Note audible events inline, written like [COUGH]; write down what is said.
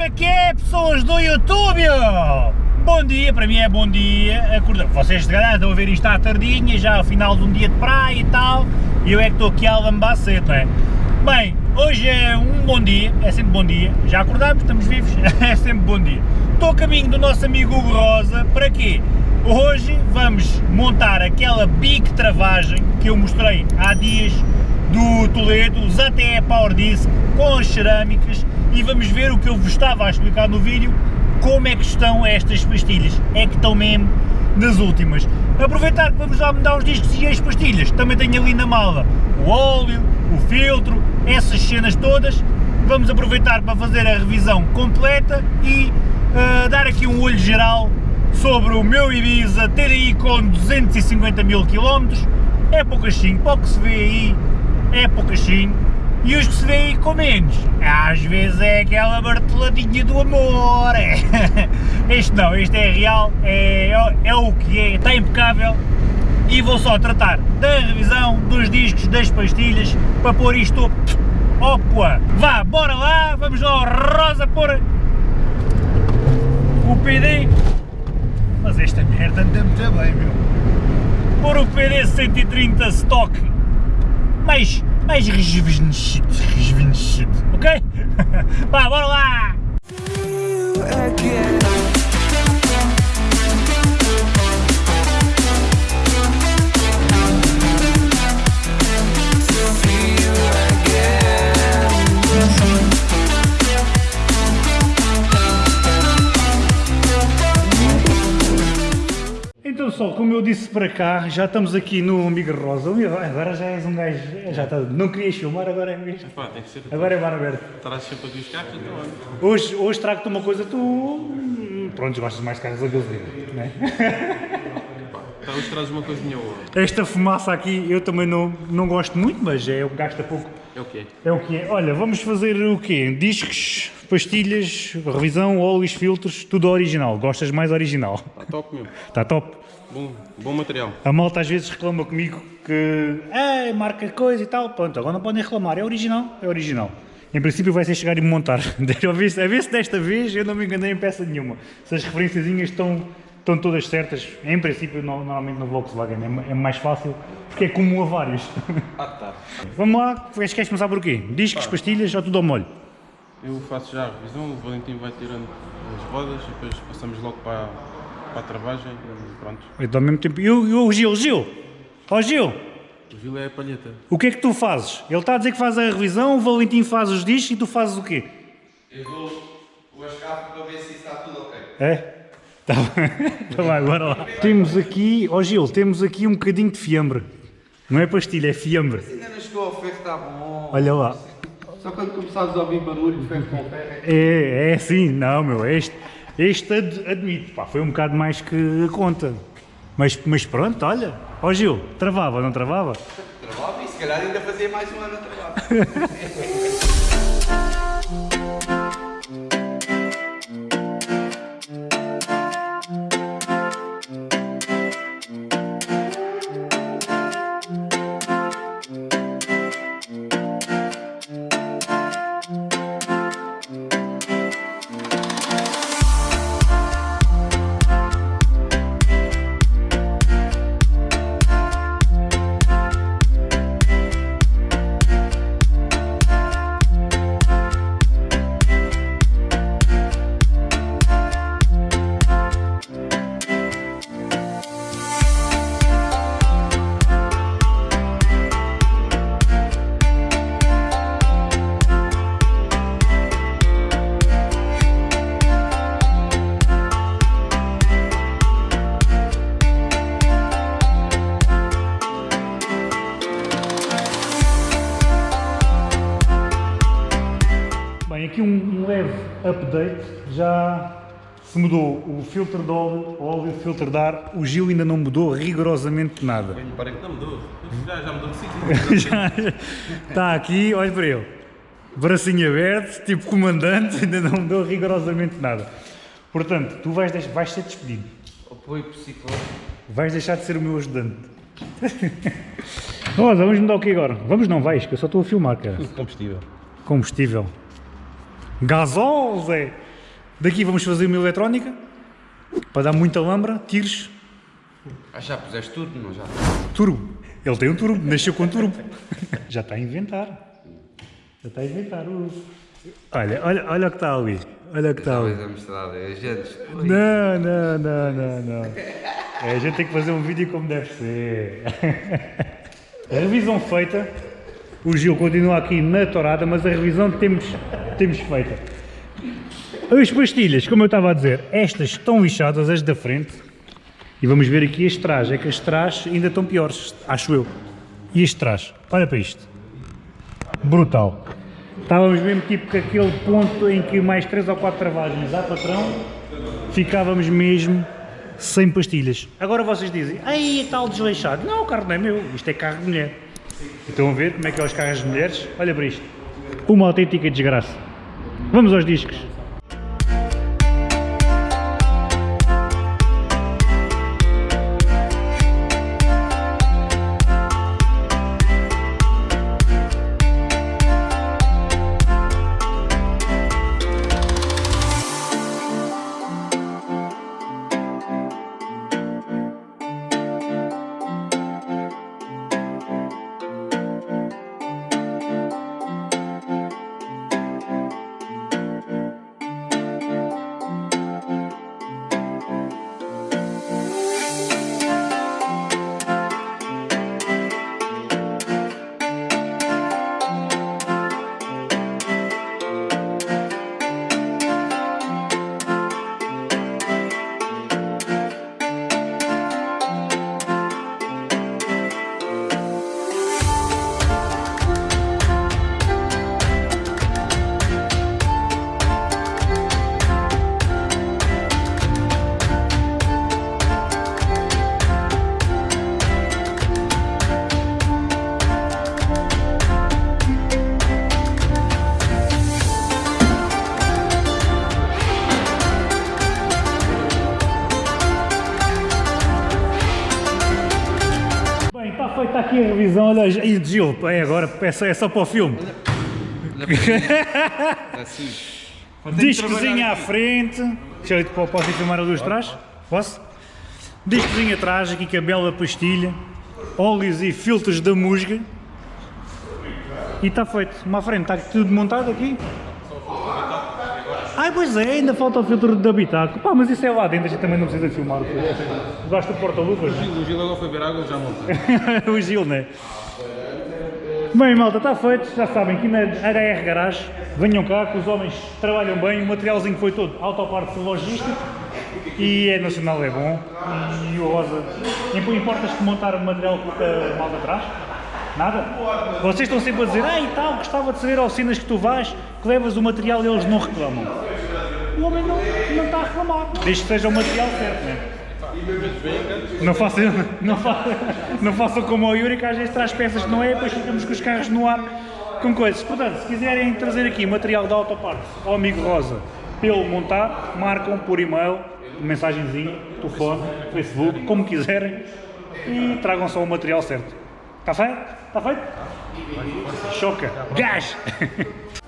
como é que é, pessoas do YouTube? Bom dia, para mim é bom dia, acorda. Vocês se calhar estão a ver isto à tardinha, já ao final de um dia de praia e tal, e eu é que estou aqui a lambar cedo, não é? Bem, hoje é um bom dia, é sempre bom dia, já acordámos, estamos vivos, [LAUGHS] é sempre bom dia. Estou a caminho do nosso amigo Hugo Rosa, para quê? Hoje vamos montar aquela big travagem que eu mostrei há dias do Toledo, os ATE Power Disc com as cerâmicas e vamos ver o que eu vos estava a explicar no vídeo, como é que estão estas pastilhas, é que estão mesmo das últimas. Aproveitar que vamos lá mudar os discos e as pastilhas, também tenho ali na mala o óleo, o filtro, essas cenas todas, vamos aproveitar para fazer a revisão completa e uh, dar aqui um olho geral sobre o meu Ibiza TDI com 250 mil km, é poucachinho, para o que se vê aí é poucachinho, e os que se vêem com menos, às vezes é aquela marteladinha do amor, é. [LAUGHS] este não, este é real, é, é, o que é, está impecável, e vou só tratar da revisão dos discos, das pastilhas, para pôr isto, opa, vá, bora lá, vamos lá Rosa pôr o PD, mas esta merda anda muito bem, meu, pôr o PD 130 stock, mais, mais rejuvenescido, rejuvenescido, ok? [LAUGHS] Vá, bora lá! Eu disse para cá, já estamos aqui no Amiga Rosa, agora já és um gajo, já está, não querias filmar, agora é mesmo, Pá, tem que ser. agora é bar aberto. Traz sempre aqui os carros, então. Hoje, hoje trago-te uma coisa, tu, pronto, gostas mais de carros a gasolina, não é? Então hoje traz uma coisinha boa. Esta fumaça aqui eu também não, não gosto muito, mas é o que gasta pouco, É o quê? é o que é. Olha, vamos fazer o quê? Discos, pastilhas, revisão, óleos, filtros, tudo original, gostas mais original, Está top mesmo. está top. Bom, bom material. A malta às vezes reclama comigo que é, marca coisa e tal, pronto, agora não podem reclamar, é original, é original. Em princípio vai ser chegar e me montar, [LAUGHS] a ver, se, a ver se desta vez eu não me enganei em peça nenhuma, se as referenciazinhas estão, estão todas certas, em princípio no- normalmente no Volkswagen é, é mais fácil, porque é comum a vários. Ah, tá. [LAUGHS] Vamos lá, queres queres começar por o quê? Discos, pastilhas ou tudo ao molho? Eu faço já a revisão, o Valentim vai tirando as rodas e depois passamos logo para, para a travagem e pronto. Então, ao mesmo tempo, e o, e o Gil, Gil, ó Gil, O Gil é a palheta. o que é que tu fazes? Ele está a dizer que faz a revisão, o Valentim faz os discos e tu fazes o quê? Eu dou o escape para ver se está tudo ok. É? Tá bem, [LAUGHS] tá bem, bora lá. Temos aqui, ó Gil, temos aqui um bocadinho de fiambre. Não é pastilha, é fiambre. Ainda não chegou ao ferro, está bom. Olha lá. Só quando começares a ouvir barulho, ferro com ferro. é- É, é assim, não meu, este, este ad, admito, pá, foi um bocado mais que a conta. Mas, mas pronto, olha, ó Gil, travava, não travava? Trabalho e se calhar ainda fazia mais um ano a [LAUGHS] Bem, aqui um, um leve update, já se mudou o filtro de óleo, o óleo o filtro de ar, o Gil ainda não mudou rigorosamente nada. Bem, parei que não mudou. Já, já mudou de sítio. [LAUGHS] Já está aqui, olha para ele, bracinho aberto, tipo comandante, ainda não mudou rigorosamente nada. Portanto, tu vais, deix- vais ser despedido, Apoio psicológico. vais deixar de ser o meu ajudante. [LAUGHS] Rosa, vamos mudar o que agora? Vamos não, vais, que eu só estou a filmar, cara. Combustível. Combustível. Gasol, Zé! Daqui vamos fazer uma eletrónica, para dar muita lambra, tiros, Ah, já puseste tudo, não já? turbo. Ele tem um turbo, nasceu com turbo. [LAUGHS] Já está a inventar. Já está a inventar. Olha, olha, olha o que está ali. Olha o que está ali. Agentes. Não, não, não, não, não. É, a gente tem que fazer um vídeo como deve ser. [LAUGHS] A revisão feita. O Gil continua aqui na torada, mas a revisão temos, temos feita. As pastilhas, como eu estava a dizer, estas estão lixadas, as da frente. E vamos ver aqui as trás. É que as trás ainda estão piores, acho eu. E as trás? Olha para isto. Brutal. Estávamos mesmo tipo aquele ponto em que mais 3 ou 4 travagens à patrão, ficávamos mesmo sem pastilhas. Agora vocês dizem, ai, é tal desleixado. Não, o carro não é meu, isto é carro de mulher. Estão a ver como é que é os carros de mulheres? Olha para isto. Uma autêntica desgraça. Vamos aos discos. Aqui a revisão. Olha, e Gil, é agora, é só, é só para o filme. Assim. [LAUGHS] Discozinho à frente. Deixa eu, po- posso ir filmar a luz de trás? Posso? Discozinho atrás, aqui com a bela pastilha. Óleos e filtros da musga. E está feito. Uma à frente, está tudo montado aqui? Ai, pois é, ainda falta o filtro de habitáculo. Pá, mas isso é lá dentro, a gente também não precisa filmar. Gosto do porta-luvas? O Gil agora foi ver água, já monta. [LAUGHS] o Gil, né? Bem, malta, está feito. Já sabem que na HR Garage, venham cá, que os homens trabalham bem, o materialzinho foi todo autoparte logístico e é nacional, é bom. E o Rosa, Imp- importas-te montar o material que a malta atrás? Nada? Vocês estão sempre a dizer, ah e tal, gostava de saber ao cenas que tu vais, que levas o material e eles não reclamam. O homem não, não está a reclamar, desde que seja o material certo, né? Não façam, não, façam, não façam como o Yuri, que às vezes traz peças que não é, depois ficamos com os carros no ar com coisas. Portanto, se quiserem trazer aqui material da autoparte ao amigo Rosa pelo montar, marcam por e-mail, mensagenzinho, telefone, Facebook, como quiserem e tragam só o material certo. Está feito? Está feito? Choca! Gás! [LAUGHS]